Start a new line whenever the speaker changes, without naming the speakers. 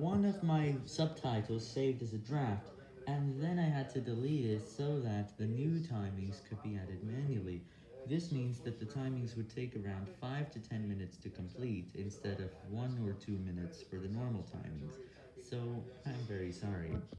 one of my subtitles saved as a draft, and then I had to delete it so that the new timings could be added manually. This means that the timings would take around 5 to 10 minutes to complete, instead of 1 or 2 minutes for the normal timings, so I'm very sorry.